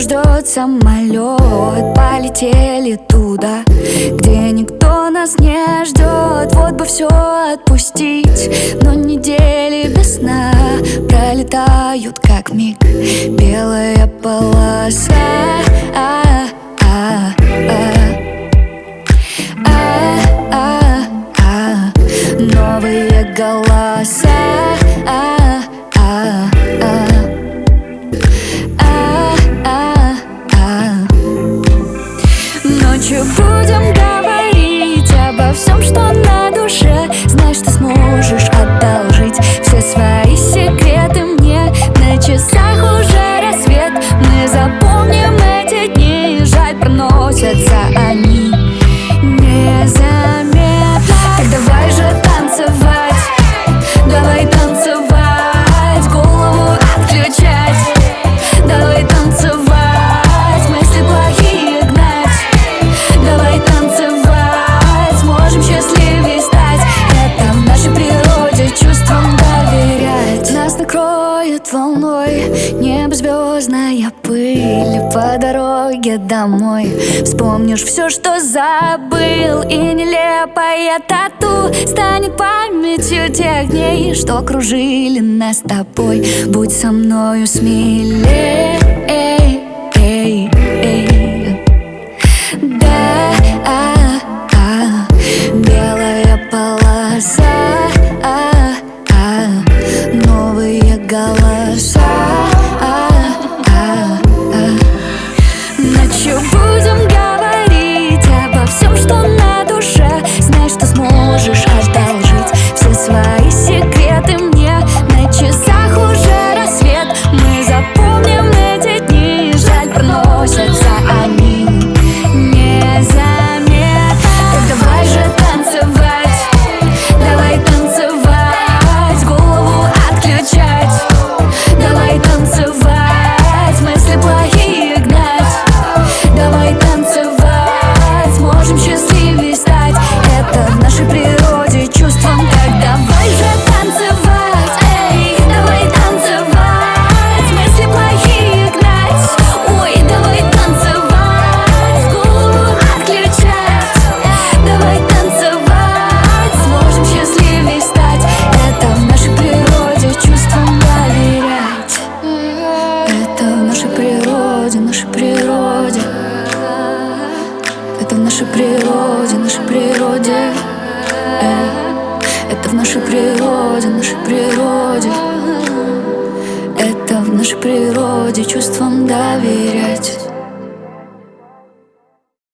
ждет самолет. Полетели туда, где никто нас не ждет. Вот бы все отпустить, но недели без сна Пролетают как миг, белая полоса а -а -а -а -а Новые голоса Ночью проносятся они волной Небо звездная пыль По дороге домой. Вспомнишь все, что забыл И нелепая тату Станет памятью тех дней Что окружили нас с тобой. Будь со мною смелее природе, нашей природе. Э, Это в нашей природе, нашей природе. Это в нашей природе чувствам доверять